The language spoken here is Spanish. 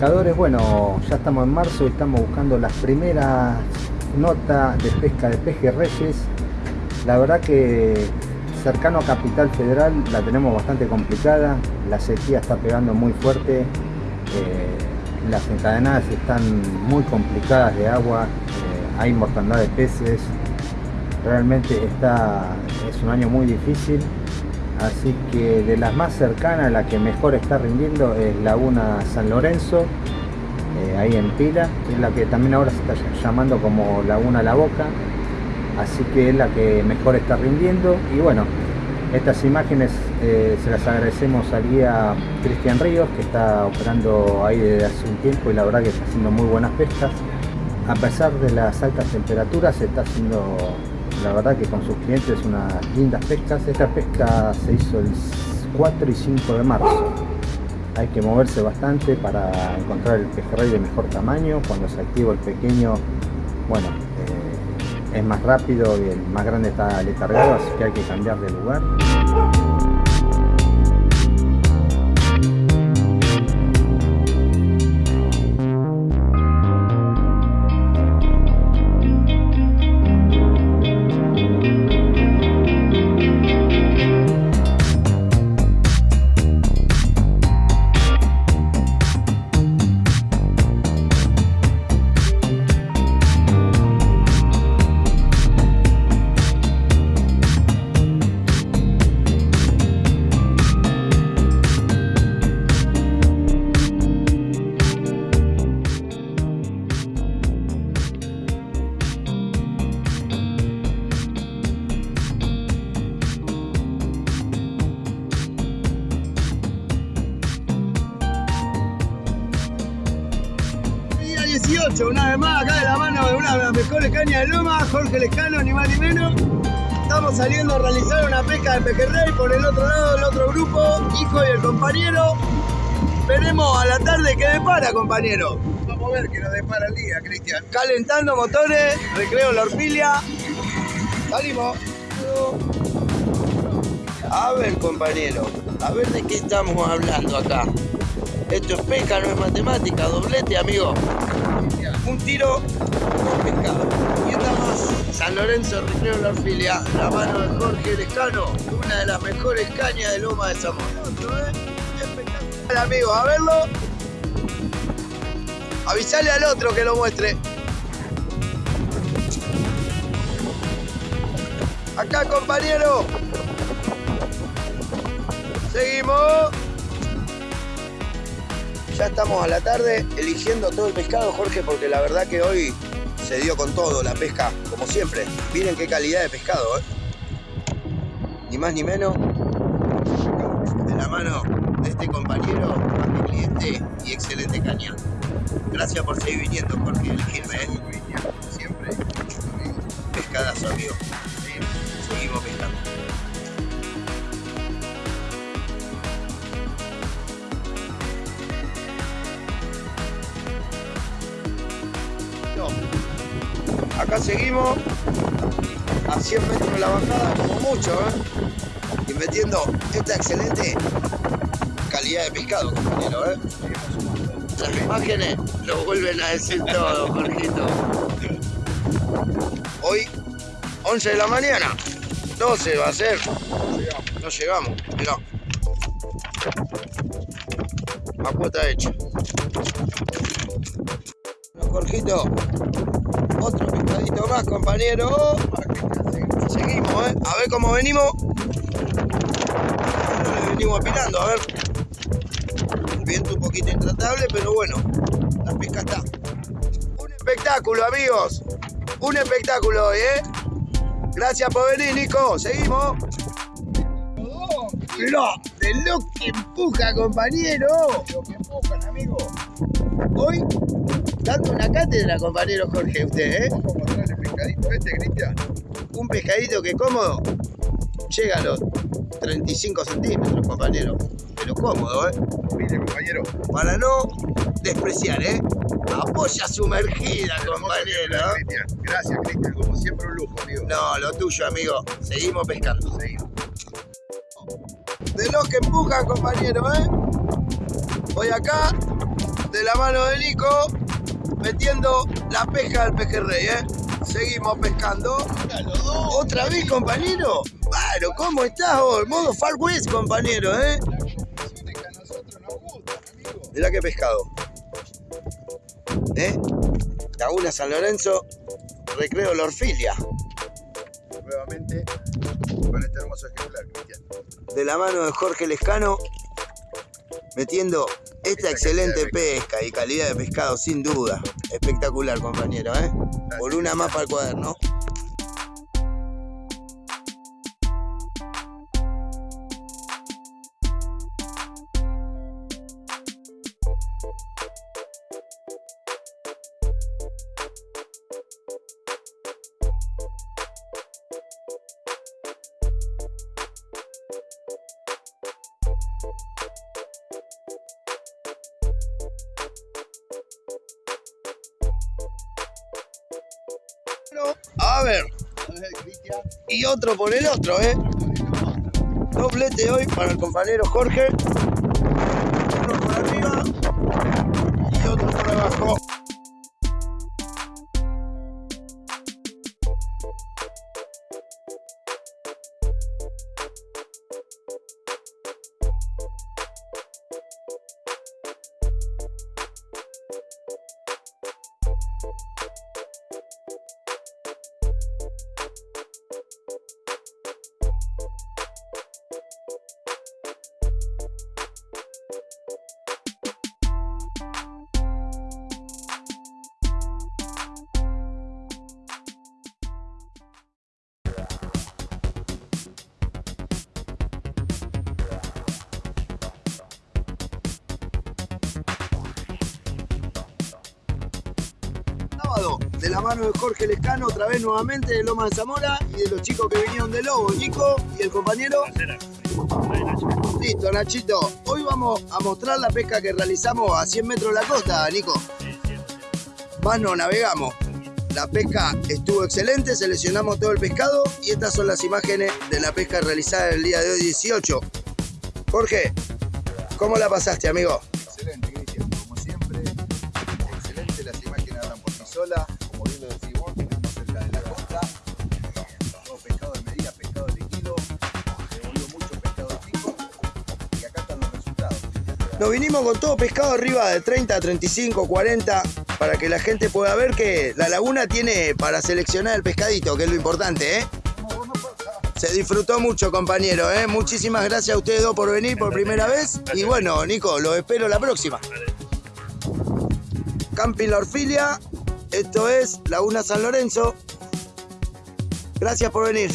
pescadores, bueno, ya estamos en marzo y estamos buscando las primeras notas de pesca de pejerreyes. La verdad que cercano a Capital Federal la tenemos bastante complicada, la sequía está pegando muy fuerte, eh, las encadenadas están muy complicadas de agua, eh, hay mortandad de peces, realmente está, es un año muy difícil así que de las más cercanas la que mejor está rindiendo es Laguna San Lorenzo eh, ahí en Pila es la que también ahora se está llamando como Laguna La Boca. Así que es la que mejor está rindiendo. Y bueno estas imágenes eh, se las agradecemos al guía Cristian Ríos que está operando ahí desde hace un tiempo y la verdad que está haciendo muy buenas pescas. A pesar de las altas temperaturas se está haciendo la verdad que con sus clientes unas lindas pescas. Esta pesca se hizo el 4 y 5 de marzo. Hay que moverse bastante para encontrar el pejerrey de mejor tamaño. Cuando se activa el pequeño, bueno, eh, es más rápido y el más grande está letargado, así que hay que cambiar de lugar. Una vez más acá de la mano de una de las mejores cañas de Loma, Jorge Lescano, ni más ni menos. Estamos saliendo a realizar una pesca de pejerrey por el otro lado del otro grupo, hijo y el compañero. Veremos a la tarde qué depara, compañero. Vamos a ver qué nos depara el día, Cristian. Calentando motores, recreo la orfilia. Salimos. A ver, compañero, a ver de qué estamos hablando acá. Esto es pesca, no es matemática, doblete, amigo un tiro con pescado. Y estamos San Lorenzo, Recreo La Orfilia, la mano de Jorge Lescano, una de las mejores cañas de Loma de Zamora. ¿eh? amigo, a verlo. Avisale al otro que lo muestre. Acá, compañero. Seguimos. Ya estamos a la tarde eligiendo todo el pescado, Jorge, porque la verdad que hoy se dio con todo la pesca, como siempre. Miren qué calidad de pescado, ¿eh? Ni más ni menos. De la mano de este compañero, mi cliente y excelente caña. Gracias por seguir viniendo, Jorge, elegirme, ¿eh? Siempre. Pescadazo, amigo. Seguimos pescando. Acá seguimos a 100 metros de la bajada, como mucho, ¿eh? Y metiendo esta excelente calidad de pescado, compañero, ¿eh? Las imágenes lo vuelven a decir todo, Jorgito. Hoy, 11 de la mañana, 12 va a ser. No llegamos, mirá. A cuota hecha. Jorgito, otro pescadito más, compañero. Seguimos, ¿eh? A ver cómo venimos. venimos apilando, a ver. Un viento un poquito intratable, pero bueno, la pesca está. Un espectáculo, amigos. Un espectáculo hoy, ¿eh? Gracias por venir, Nico. Seguimos. Mirá, de lo que empuja, compañero. Lo que empujan, amigo. Hoy dando una cátedra, compañero Jorge, usted, ¿eh? Vamos a mostrar el pescadito este, Cristian. Un pescadito que cómodo llega a los 35 centímetros, compañero. Pero cómodo, ¿eh? Mire, compañero. Para no despreciar, ¿eh? Apoya sumergida, compañero. Gracias, Cristian. Como siempre, un lujo, amigo. No, lo tuyo, amigo. Seguimos pescando. Seguimos. De los que empujan, compañero, ¿eh? Voy acá de la mano de Nico, metiendo la pesca del pejerrey, ¿eh? Seguimos pescando. ¿Otra vez, compañero? Claro, ¿cómo estás vos? Modo Far West, compañero, ¿eh? Mirá qué pescado. ¿Eh? Laguna San Lorenzo, Recreo La Orfilia. Nuevamente con este hermoso ejemplar, Cristian. De la mano de Jorge Lescano, metiendo esta excelente pesca y calidad de pescado, sin duda. Espectacular, compañero, ¿eh? Por una mapa al cuaderno. A ver, y otro por el otro, ¿eh? Doblete hoy para el compañero Jorge. Uno por arriba y otro por abajo. De la mano de Jorge Lescano, otra vez nuevamente de Loma de Zamora y de los chicos que vinieron de Lobo, Nico y el compañero. Listo, Nachito. Hoy vamos a mostrar la pesca que realizamos a 100 metros de la costa, Nico. Más no navegamos. La pesca estuvo excelente, seleccionamos todo el pescado y estas son las imágenes de la pesca realizada el día de hoy 18. Jorge, ¿cómo la pasaste, amigo? Solas. Como bien lo decís vos, estamos cerca de la costa. Todo pescado de medida, pescado de kilo. Devolvió mucho pescado chico. Y acá están los resultados. Nos vinimos con todo pescado arriba de 30, 35, 40, para que la gente pueda ver que la laguna tiene para seleccionar el pescadito, que es lo importante, ¿eh? Se disfrutó mucho, compañero, ¿eh? Muchísimas gracias a ustedes dos por venir por primera vez. Y bueno, Nico, los espero la próxima. Camping La Orfilia, esto es Laguna San Lorenzo. Gracias por venir.